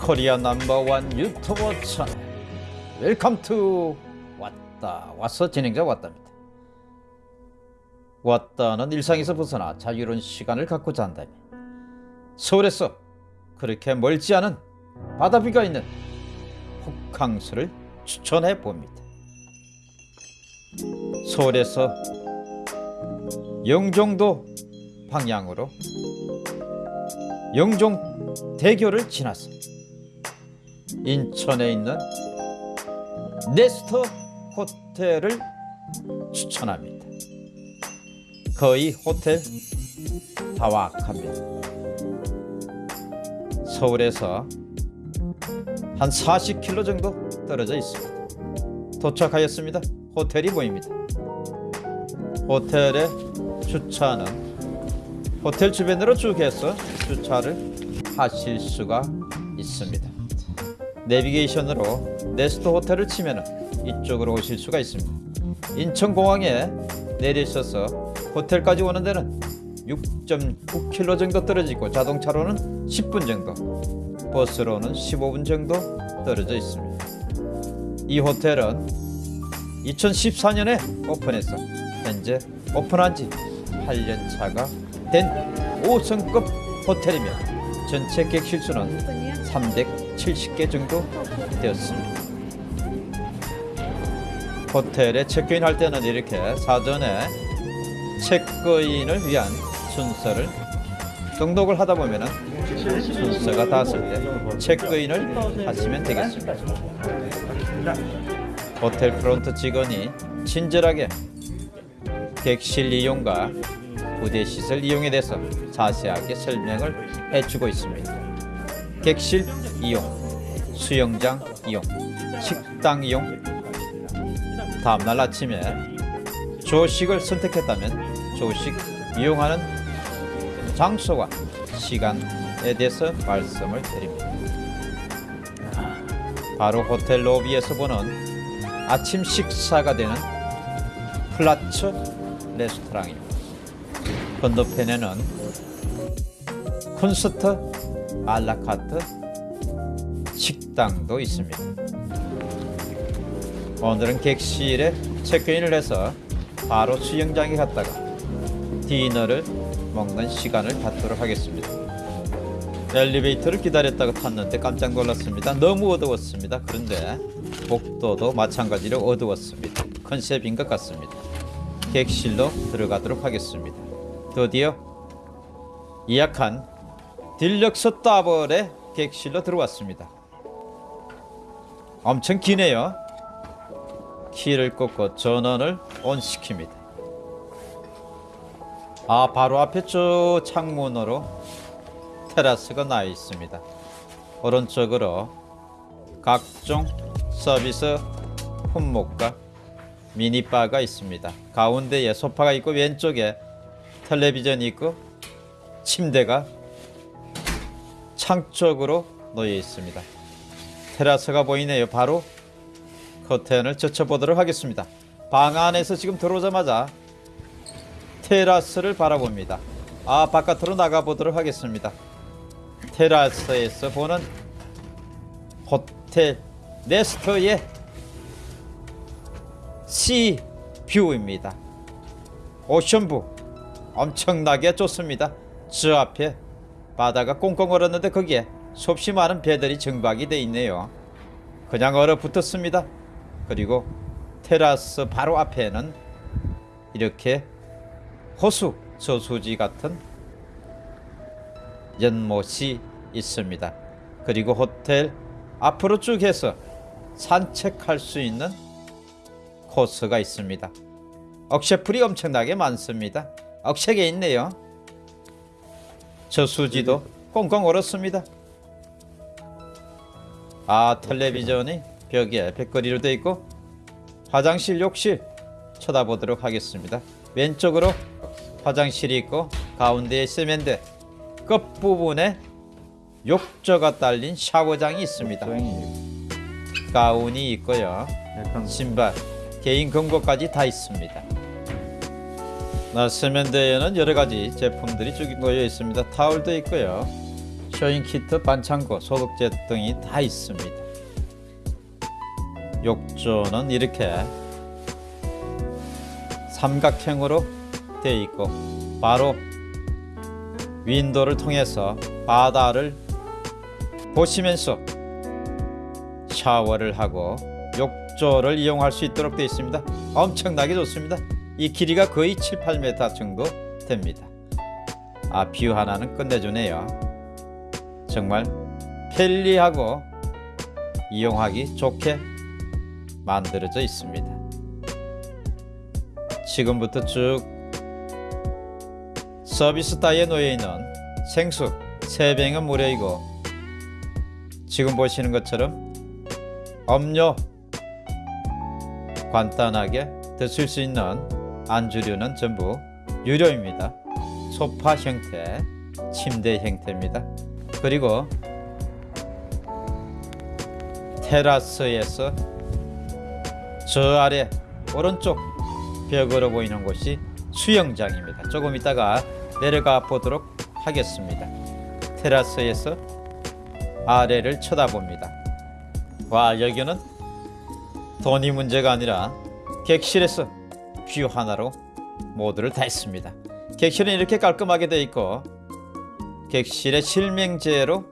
Korea number one 유튜버 채널. welcome to 왔다 와서 진행자 왔답니다. 왔다는 일상에서 벗어나 자유로운 시간을 갖고자 한다면 서울에서 그렇게 멀지 않은 바다 view가 있는 호캉스를 추천해 봅니다. 서울에서 영종도 방향으로 영종 대교를 지나서 인천에 있는 네스터 호텔을 추천합니다. 거의 호텔 다와합니다. 서울에서 한 40km 정도 떨어져 있습니다. 도착하였습니다. 호텔이 보입니다. 호텔의 주차는 호텔 주변으로 쭉 해서 주차를 하실 수가 있습니다. 내비게이션으로 네스트 호텔을 치면 이쪽으로 오실 수가 있습니다. 인천공항에 내리셔서 호텔까지 오는 데는 6.9km 정도 떨어지고 자동차로는 10분 정도 버스로는 15분 정도 떨어져 있습니다. 이 호텔은 2014년에 오픈해서 현재 오픈한 지 8년 차가 된 5성급 호텔이며 전체 객실 수는 370개 정도 되었습니다. 호텔에 체크인 할 때는 이렇게 사전에 체크인을 위한 순서를 등록을 하다 보면 순서가 닿았을 때 체크인을 하시면 되겠습니다. 호텔 프론트 직원이 친절하게 객실 이용과 부대 시설 이용에 대해서 자세하게 설명을 해주고 있습니다. 객실 이용, 수영장 이용, 식당 이용, 다음날 아침에 조식을 선택했다면 조식 이용하는 장소와 시간에 대해서 말씀을 드립니다. 바로 호텔 로비에서 보는 아침 식사가 되는 플라츠 레스토랑입니다. 건너편에는 콘서트 알라카트 식당도 있습니다. 오늘은 객실에 체크인을 해서 바로 수영장에 갔다가 디너를 먹는 시간을 갖도록 하겠습니다. 엘리베이터를 기다렸다가 탔는데 깜짝 놀랐습니다. 너무 어두웠습니다. 그런데 복도도 마찬가지로 어두웠습니다. 컨셉인 것 같습니다. 객실로 들어가도록 하겠습니다. 드디어 예약한 deluxe double의 객실로 들어왔습니다. 엄청 기네요. 키를 꽂고 전원을 온 시킵니다. 아 바로 앞에 저 창문으로 테라스가 나 있습니다. 오른쪽으로 각종 서비스 품목과 미니바가 있습니다. 가운데에 소파가 있고 왼쪽에 텔레비전이 있고 침대가 창 쪽으로 놓여 있습니다. 테라스가 보이네요. 바로 커튼을 젖혀보도록 하겠습니다. 방 안에서 지금 들어오자마자 테라스를 바라봅니다. 아 바깥으로 나가보도록 하겠습니다. 테라스에서 보는 호텔 네스터의 sea view입니다. ocean view 엄청나게 좋습니다. 저 앞에 바다가 꽁꽁 얼었는데 거기에 수없이 많은 배들이 정박이 돼 있네요. 그냥 얼어붙었습니다. 그리고 테라스 바로 앞에는 이렇게 호수 저수지 같은 연못이 있습니다. 그리고 호텔 앞으로 쭉 해서 산책할 수 있는 코스가 있습니다. 억새풀이 엄청나게 많습니다. 억새게 있네요. 저수지도 꽁꽁 얼었습니다. 아 텔레비전이 벽에 벽걸이로 되어 있고 화장실 욕실 쳐다보도록 하겠습니다. 왼쪽으로 화장실이 있고 가운데에 세면대 끝부분에 욕조가 딸린 샤워장이 있습니다. 가운이 있고요. 신발, 개인 금고까지 다 있습니다. 나 세면대에는 여러 가지 제품들이 쭉 놓여 있습니다. 타올도 있고요. sewing kit, 반창고, 소독제 등이 다 있습니다. 욕조는 이렇게 삼각형으로 되어 있고 바로 윈도를 통해서 바다를 보시면서 샤워를 하고 욕조를 이용할 수 있도록 되어 있습니다. 엄청나게 좋습니다. 이 길이가 거의 7, 8m 정도 됩니다. 아, view 하나는 끝내주네요. 정말 편리하고 이용하기 좋게 만들어져 있습니다. 지금부터 쭉 서비스 따위에 놓여 있는 생수 3병은 무료이고 지금 보시는 것처럼 음료 간단하게 드실 수 있는 안주류는 전부 유료입니다. 소파 형태, 침대 형태입니다. 그리고 테라스에서 저 아래 오른쪽 벽으로 보이는 곳이 수영장입니다. 조금 있다가 내려가 보도록 하겠습니다. 테라스에서 아래를 쳐다봅니다. 와 여기는 돈이 문제가 아니라 객실에서 view 하나로 모두를 다 했습니다. 객실은 이렇게 깔끔하게 되어 있고 객실에 실명제로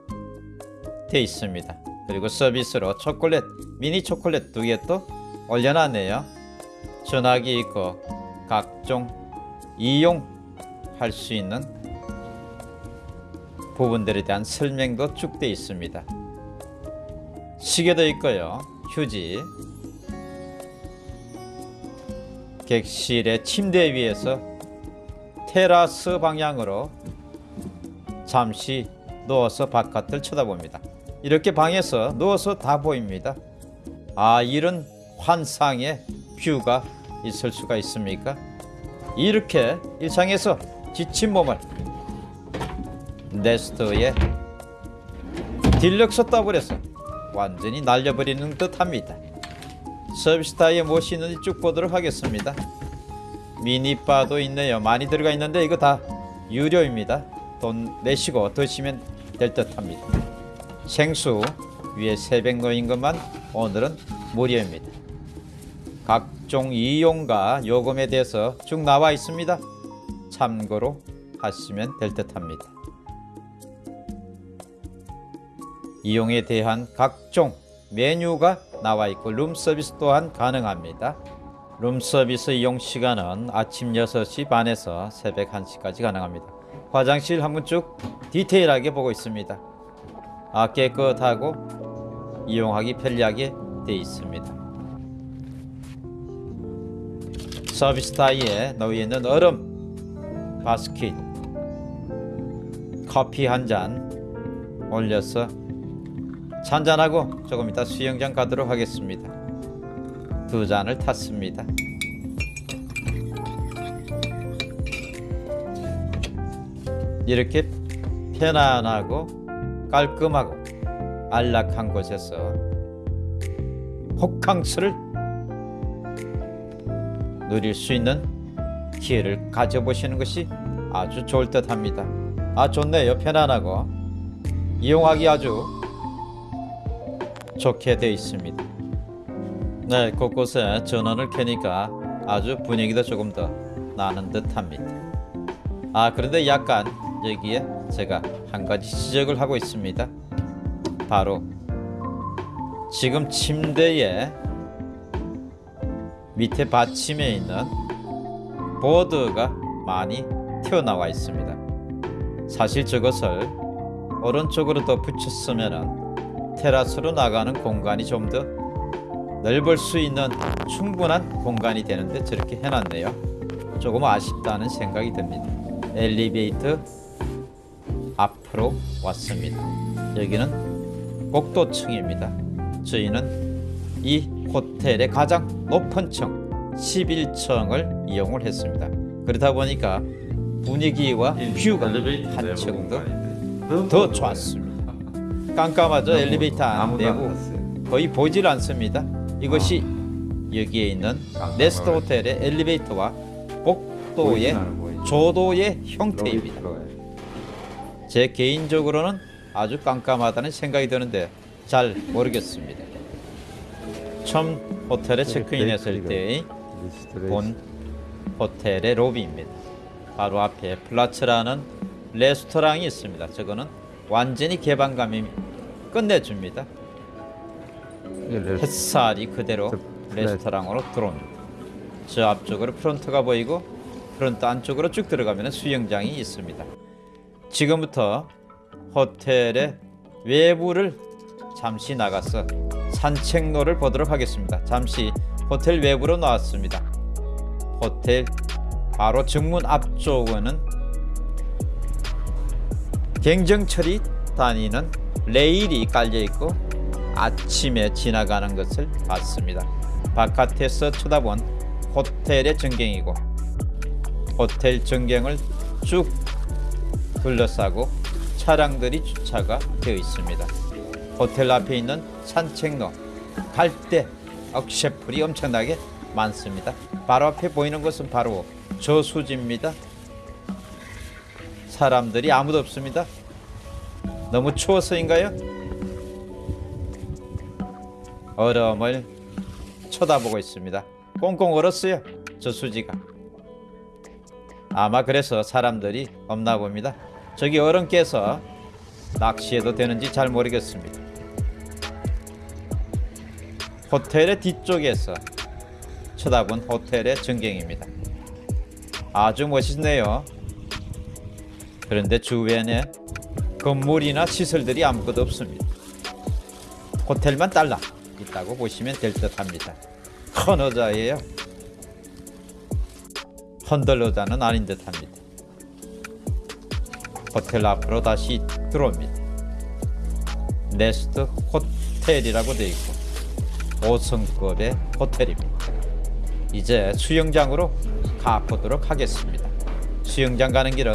되어 있습니다. 그리고 서비스로 초콜릿, 미니 초콜릿 두 개 또 올려놨네요. 전화기 있고 각종 이용할 수 있는 부분들에 대한 설명도 쭉 되어 있습니다. 시계도 있고요. 휴지. 객실의 침대 위에서 테라스 방향으로 잠시 누워서 바깥을 쳐다봅니다. 이렇게 방에서 누워서 다 보입니다. 아, 이런 환상의 view가 있을 수가 있습니까? 이렇게 일상에서 지친 몸을 네스트에 deluxe double에서 완전히 날려버리는 듯합니다. 서비스 바에 무엇이 있는지 쭉 보도록 하겠습니다. 미니바도 있네요. 많이 들어가 있는데 이거 다 유료입니다. 돈 내시고 드시면 될 듯 합니다. 생수 위에 세백 놓인 것만 오늘은 무료입니다. 각종 이용과 요금에 대해서 쭉 나와 있습니다. 참고로 하시면 될 듯 합니다. 이용에 대한 각종 메뉴가 나와 있고 룸 서비스 또한 가능합니다. 룸 서비스 이용 시간은 아침 6시 반에서 새벽 1시까지 가능합니다. 화장실 한번 쭉 디테일하게 보고 있습니다. 아, 깨끗하고 이용하기 편리하게 되어 있습니다. 서비스 타이에 놓여 있는 얼음 바스킷 커피 한 잔 올려서 잔잔하고 조금 이따 수영장 가도록 하겠습니다. 두 잔을 탔습니다. 이렇게 편안하고 깔끔하고 안락한 곳에서 호캉스를 누릴 수 있는 기회를 가져보시는 것이 아주 좋을 듯 합니다. 아 좋네요. 편안하고 이용하기 아주 좋게 되어 있습니다. 네, 곳곳에 전원을 켜니까 아주 분위기도 조금 더 나는 듯합니다. 아 그런데 약간 여기에 제가 한 가지 지적을 하고 있습니다. 바로 지금 침대에 밑에 받침에 있는 보드가 많이 튀어나와 있습니다. 사실 저것을 오른쪽으로 더 붙였으면 테라스로 나가는 공간이 좀 더 넓을 수 있는 충분한 공간이 되는데 저렇게 해놨네요. 조금 아쉽다는 생각이 듭니다. 엘리베이터 앞으로 왔습니다. 여기는 복도층입니다. 저희는 이 호텔의 가장 높은 층 11층을 이용을 했습니다. 그러다 보니까 분위기와 뷰가 한 층 더, 더 좋았습니다. 깜깜하죠? 엘리베이터 안 내부 거의 보질 않습니다. 이것이 여기에 있는 네스트 호텔의 엘리베이터와 복도의 조도의 형태입니다. 제 개인적으로는 아주 깜깜하다는 생각이 드는데 잘 모르겠습니다. 처음 호텔에 체크인했을 때의 본 호텔의 로비입니다. 바로 앞에 플라츠라는 레스토랑이 있습니다. 저거는 완전히 개방감이 끝내줍니다. 햇살이 그대로 레스토랑으로 들어옵니다. 저 앞쪽으로 프론트가 보이고 프론트 안쪽으로 쭉 들어가면 수영장이 있습니다. 지금부터 호텔의 외부를 잠시 나가서 산책로를 보도록 하겠습니다. 잠시 호텔 외부로 나왔습니다. 호텔 바로 정문 앞쪽에는 경정철이 다니는 레일이 깔려 있고 아침에 지나가는 것을 봤습니다. 바깥에서 쳐다본 호텔의 전경이고 호텔 전경을 쭉 둘러싸고 차량들이 주차가 되어 있습니다. 호텔 앞에 있는 산책로 갈대 억새풀이 엄청나게 많습니다. 바로 앞에 보이는 것은 바로 저수지입니다. 사람들이 아무도 없습니다. 너무 추워서인가요? 얼음을 쳐다보고 있습니다. 꽁꽁 얼었어요. 저수지가. 아마 그래서 사람들이 없나 봅니다. 저기 깨서 낚시해도 되는지 잘 모르겠습니다. 호텔의 뒤쪽에서 쳐다본 호텔의 전경입니다. 아주 멋있네요. 그런데 주변에 건물이나 시설들이 아무것도 없습니다. 호텔만 딸라 있다고 보시면 될 듯합니다. 큰 의자예요. 헌들 의자는 아닌 듯합니다. 호텔 앞으로 다시 들어옵니다. 네스트 호텔이라고 되어 있고 5성급의 호텔입니다. 이제 수영장으로 가보도록 하겠습니다. 수영장 가는 길은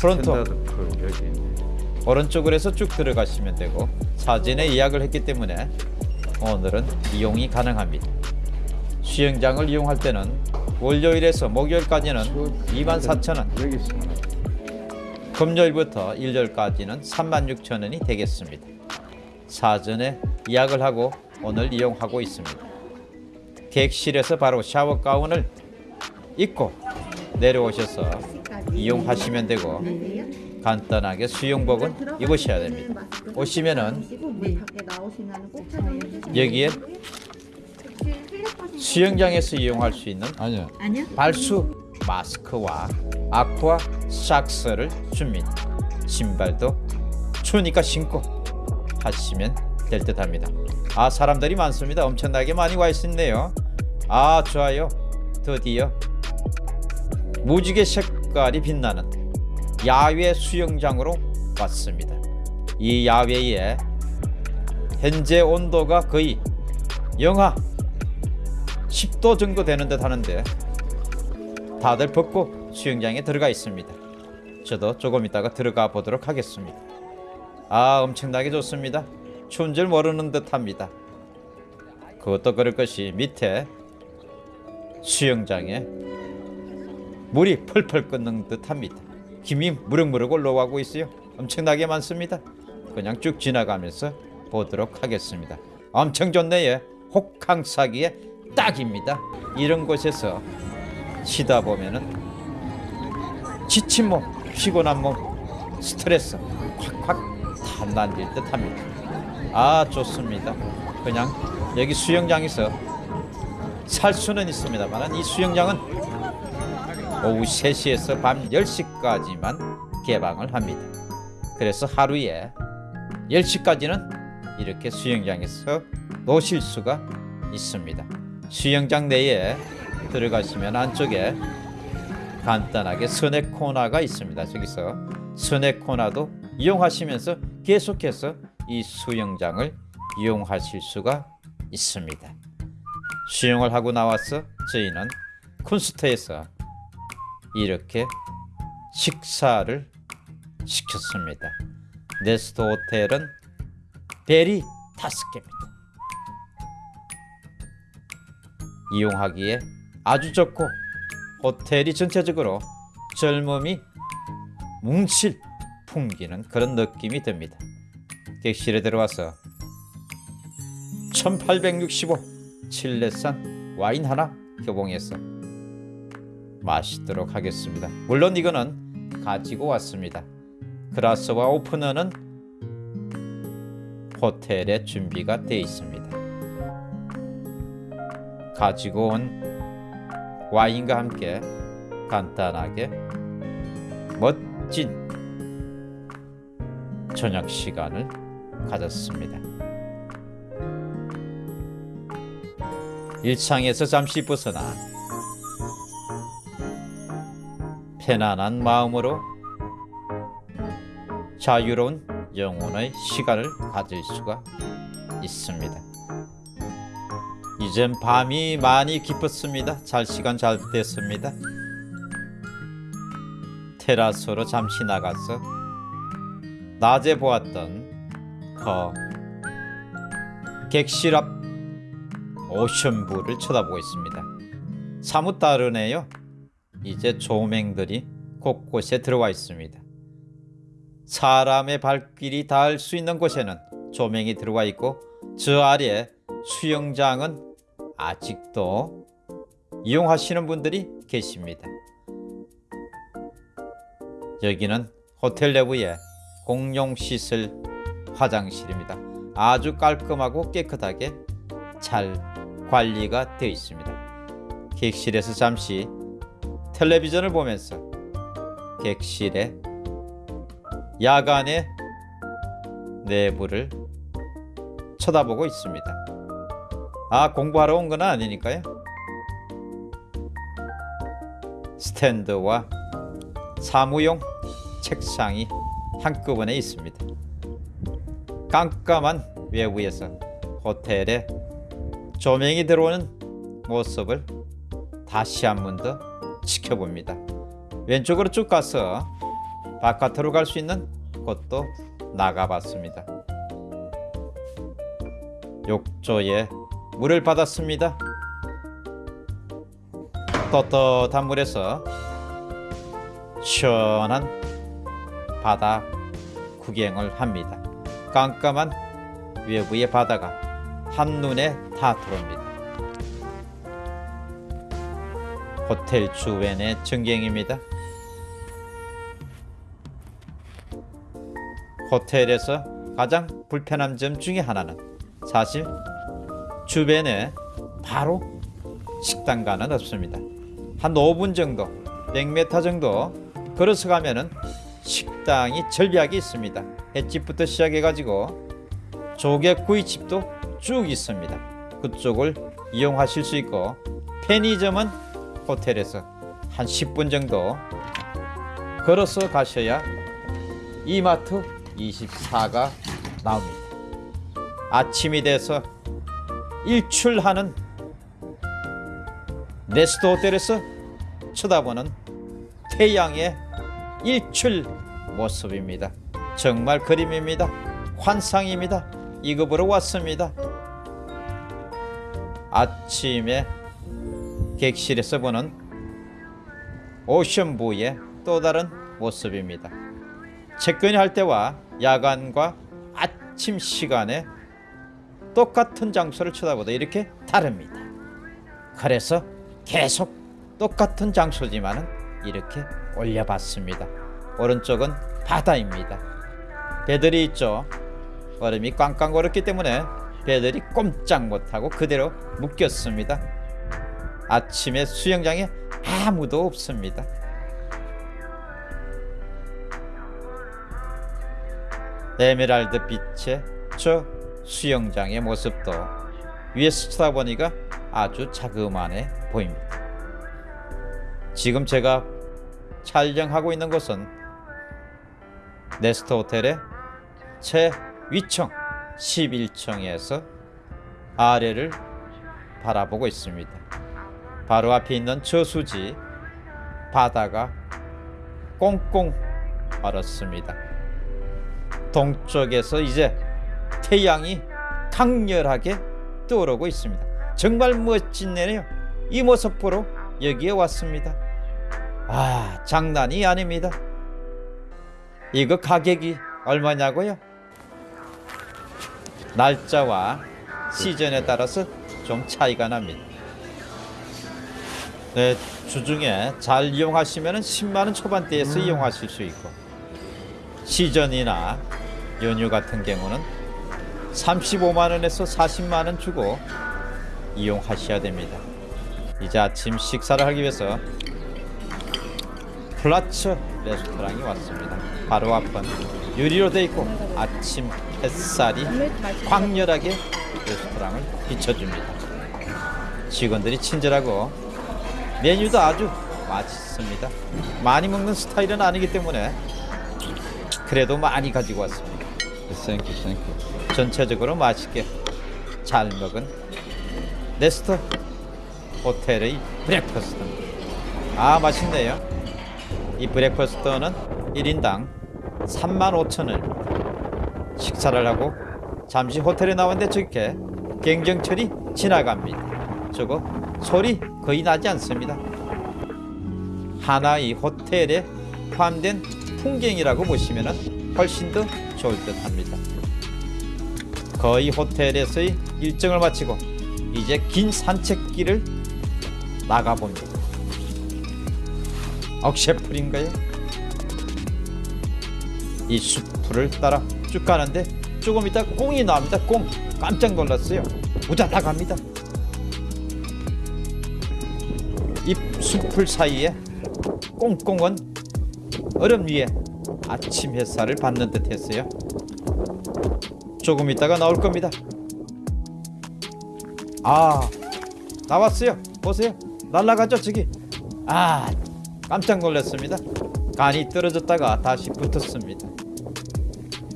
프론토 오른쪽으로 해서 쭉 들어가시면 되고 사전에 예약을 했기 때문에 오늘은 이용이 가능합니다. 수영장을 이용할 때는 월요일에서 목요일까지는 24,000원 여기 있어. 금요일부터 일요일까지는 36,000원이 되겠습니다. 사전에 예약을 하고 오늘 이용하고 있습니다. 객실에서 바로 샤워 가운을 입고 내려오셔서 이용하시면 되고 간단하게 수영복은 입으셔야 됩니다. 오시면은 여기에 수영장에서 이용할 수 있는? 발수 마스크와 아쿠아 샥스를 줍니다. 신발도 추우니까 신고 하시면 될 듯 합니다. 아 사람들이 많습니다. 엄청나게 많이 와 있네요. 아 좋아요. 드디어 무지개 색깔이 빛나는 야외 수영장으로 왔습니다. 이 야외에 현재 온도가 거의 영하 10도 정도 되는 듯 하는데 다들 벗고 수영장에 들어가 있습니다. 저도 조금 있다가 들어가 보도록 하겠습니다. 아 엄청나게 좋습니다. 추운 줄 모르는 듯합니다. 그것도 그럴 것이 밑에 수영장에 물이 펄펄 끓는 듯합니다. 김이 무럭무럭 올라가고 있어요. 엄청나게 많습니다. 그냥 쭉 지나가면서 보도록 하겠습니다. 엄청 좋네요. 호캉스하기에 딱입니다. 이런 곳에서 쉬다 보면은 지친 몸, 피곤한 몸, 스트레스 확확 단단해질 듯 합니다. 아 좋습니다. 그냥 여기 수영장에서 살 수는 있습니다만 이 수영장은 오후 3시에서 밤 10시까지만 개방을 합니다. 그래서 하루에 10시까지는 이렇게 수영장에서 노실 수가 있습니다. 수영장 내에 들어가시면 안쪽에 간단하게 스낵 코너가 있습니다. 저기서 스낵 코너도 이용하시면서 계속해서 이 수영장을 이용하실 수가 있습니다. 수영을 하고 나와서 저희는 쿤스트에서 이렇게 식사를 시켰습니다. 네스트 호텔은 벨이 다섯 개입니다. 이용하기에 아주 좋고 호텔이 전체적으로 젊음이 뭉칠 풍기는 그런 느낌이 듭니다. 객실에 들어와서 1865 칠레산 와인 하나 교봉해서 마시도록 하겠습니다. 물론 이거는 가지고 왔습니다. 그라스와 오프너는 호텔에 준비가 되어 있습니다. 가지고 온 와인과 함께 간단하게 멋진 저녁 시간을 가졌습니다. 일상에서 잠시 벗어나 편안한 마음으로 자유로운 영혼의 시간을 가질 수가 있습니다. 이젠 밤이 많이 깊었습니다. 잘 시간 잘 됐습니다. 테라스로 잠시 나가서 낮에 보았던 그 객실 앞 오션뷰를 쳐다보고 있습니다. 사뭇 다르네요. 이제 조명들이 곳곳에 들어와 있습니다. 사람의 발길이 닿을 수 있는 곳에는 조명이 들어와 있고 저 아래 수영장은 아직도 이용하시는 분들이 계십니다. 여기는 호텔 내부의 공용 시설 화장실입니다. 아주 깔끔하고 깨끗하게 잘 관리가 되어 있습니다. 객실에서 잠시 텔레비전을 보면서 객실의 야간의 내부를 쳐다보고 있습니다. 아 공부하러 온 건 아니니까요. 스탠드와 사무용 책상이 한꺼번에 있습니다. 깜깜한 외부에서 호텔에 조명이 들어오는 모습을 다시 한 번 더 지켜봅니다. 왼쪽으로 쭉 가서 바깥으로 갈 수 있는 곳도 나가봤습니다. 욕조에 물을 받았습니다. 떳떳한 물에서 시원한 바다 구경을 합니다. 깜깜한 외부의 바다가 한눈에 다 들어옵니다. 호텔 주변의 전경입니다. 호텔에서 가장 불편한 점 중에 하나는 사실 주변에 바로 식당가는 없습니다. 한 5분 정도, 100m 정도 걸어서 가면 은 식당이 절벽이 있습니다. 횟집부터 시작해가지고 조개구이집도 쭉 있습니다. 그쪽을 이용하실 수 있고 편의점은 호텔에서 한 10분 정도 걸어서 가셔야 이마트 24가 나옵니다. 아침이 돼서 일출하는 네스트 호텔에서 쳐다보는 태양의 일출 모습입니다. 정말 그림입니다. 환상입니다. 이거 보러 왔습니다. 아침에 객실에서 보는 오션부의 또 다른 모습입니다. 체크인 할 때와 야간과 아침 시간에 똑같은 장소를 쳐다보다 이렇게 다릅니다. 그래서 계속 똑같은 장소지만은 이렇게 올려봤습니다. 오른쪽은 바다입니다. 배들이 있죠. 얼음이 꽝꽝 얼었기 때문에 배들이 꼼짝 못하고 그대로 묶였습니다. 아침에 수영장에 아무도 없습니다. 에메랄드 빛의 저 수영장의 모습도 위에서 쳐다보니까 아주 자그만해 보입니다. 지금 제가 촬영하고 있는 곳은 네스트 호텔의 최위층 11층에서 아래를 바라보고 있습니다. 바로 앞에 있는 저수지 바다가 꽁꽁 얼었습니다. 동쪽에서 이제 태양이 강렬하게 떠오르고 있습니다. 정말 멋진네요. 이 모습 보러 여기에 왔습니다. 아, 장난이 아닙니다. 이거 가격이 얼마냐고요? 날짜와 시즌에 따라서 좀 차이가 납니다. 네, 주중에 잘 이용하시면 10만 원 초반대에서 이용하실 수 있고 시즌이나 연휴 같은 경우는 35만 원에서 40만 원 주고 이용하셔야 됩니다. 이제 아침 식사를 하기 위해서 플라츠 레스토랑에 왔습니다. 바로 앞은 유리로 돼 있고 아침 햇살이 강렬하게 레스토랑을 비춰줍니다. 직원들이 친절하고 메뉴도 아주 맛있습니다. 많이 먹는 스타일은 아니기 때문에 그래도 많이 가지고 왔습니다. Thank you thank you. 전체적으로 맛있게 잘 먹은 네스트 호텔의 breakfast. 아 맛있네요. 이 breakfast는 1인당 35,000원 식사를 하고 잠시 호텔에 나왔는데 저렇게 경정철이 지나갑니다. 저거 소리 거의 나지 않습니다. 하나의 호텔에 포함된 풍경이라고 보시면 훨씬 더 좋을 듯 합니다. 거의 호텔에서의 일정을 마치고 이제 긴 산책길을 나가봅니다. 억셰풀인가요? 이 숲을 따라 쭉 가는데 조금 있다 꽁이 나옵니다. 꽁 깜짝 놀랐어요. 우자다 갑니다. 이 숲을 사이에 꽁꽁은 얼음 위에 아침 햇살을 받는 듯 했어요. 조금 있다가 나올 겁니다. 아 나왔어요. 보세요. 날라가죠 저기. 아 깜짝 놀랐습니다. 간이 떨어졌다가 다시 붙었습니다.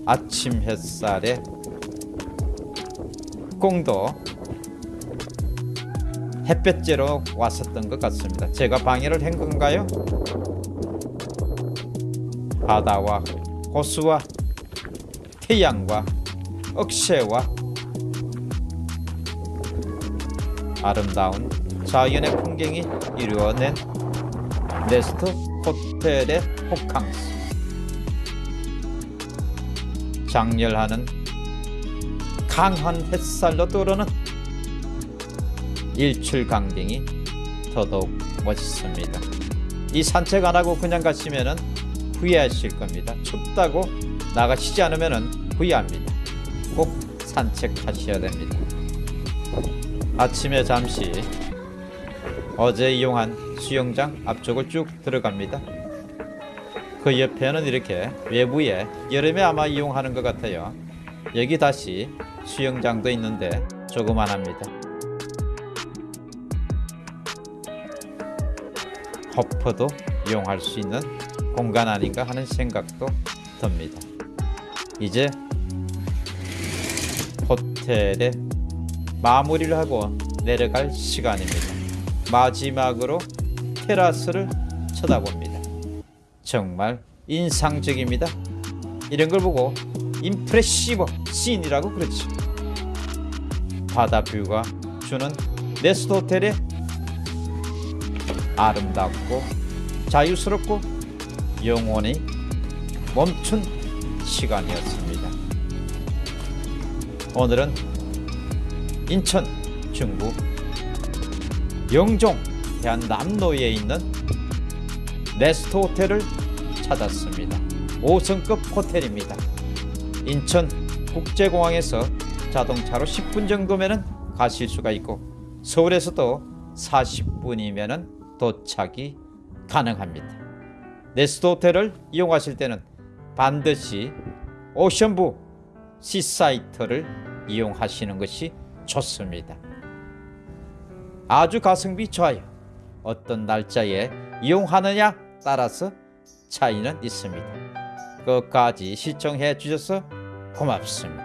아침 햇살에 꽁도 햇볕째로 왔었던 것 같습니다. 제가 방해를 한 건가요? 바다와 호수와 태양과 억새와 아름다운 자연의 풍경이 이루어낸 네스트 호텔의 호캉스 장렬하는 강한 햇살로 떠오르는 일출 강빙이 더더욱 멋있습니다. 이 산책 안 하고 그냥 가시면은 후회하실 겁니다. 춥다고 나가시지 않으면은 후회합니다. 꼭 산책하셔야 됩니다. 아침에 잠시 어제 이용한 수영장 앞쪽을 쭉 들어갑니다. 그 옆에는 이렇게 외부에 여름에 아마 이용하는 것 같아요. 여기 다시 수영장도 있는데 조그만합니다. 허퍼도 이용할 수 있는 공간 아닌가 하는 생각도 듭니다. 이제 호텔에 마무리를 하고 내려갈 시간입니다. 마지막으로 테라스를 쳐다봅니다. 정말 인상적입니다. 이런 걸 보고 임프레시버 씬이라고 그러죠. 바다 뷰가 주는 네스트 호텔의 아름답고 자유스럽고 영원히 멈춘 시간이었습니다. 오늘은 인천 중부 영종 대한남로에 있는 네스트 호텔을 찾았습니다. 5성급 호텔입니다. 인천 국제공항에서 자동차로 10분 정도면 가실 수가 있고 서울에서도 40분이면 도착이 가능합니다. 네스트 호텔을 이용하실 때는 반드시 오션부 시사이트를 이용하시는 것이 좋습니다. 아주 가성비 좋아요. 어떤 날짜에 이용하느냐 따라서 차이는 있습니다. 끝까지 시청해 주셔서 고맙습니다.